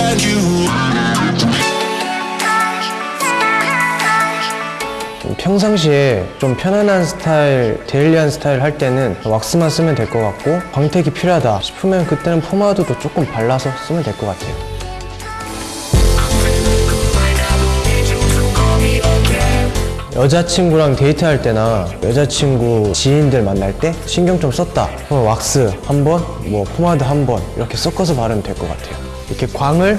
had you. 평상시에 좀 편안한 스타일, 데일리한 스타일 할 때는 왁스만 쓰면 될 것 같고 광택이 필요하다 싶으면 그때는 포마드도 조금 발라서 쓰면 될 것 같아요. 여자친구랑 데이트할 때나 여자친구 지인들 만날 때 신경 좀 썼다 그럼 왁스 한 번, 뭐 포마드 한 번 이렇게 섞어서 바르면 될 것 같아요 이렇게 광을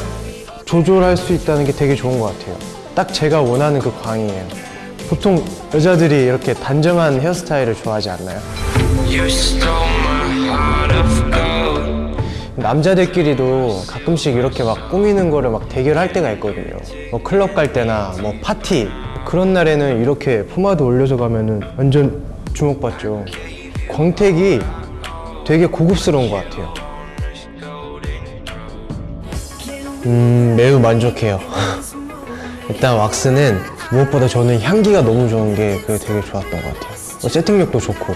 조절할 수 있다는 게 되게 좋은 것 같아요 딱 제가 원하는 그 광이에요 보통 여자들이 이렇게 단정한 헤어스타일을 좋아하지 않나요? 남자들끼리도 가끔씩 이렇게 막 꾸미는 거를 막 대결할 때가 있거든요. 뭐 클럽 갈 때나 뭐 파티 그런 날에는 이렇게 포마드 올려서 가면은 완전 주목받죠. 광택이 되게 고급스러운 것 같아요. 음, 매우 만족해요. 일단 왁스는 무엇보다 저는 향기가 너무 좋은 게 그게 되게 좋았던 것 같아요. 뭐 세팅력도 좋고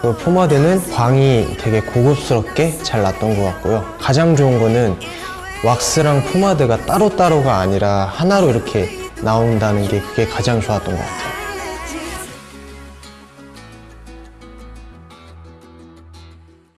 그 포마드는 광이 되게 고급스럽게 잘 났던 것 같고요. 가장 좋은 거는 왁스랑 포마드가 따로따로가 아니라 하나로 이렇게 나온다는 게 그게 가장 좋았던 것 같아요.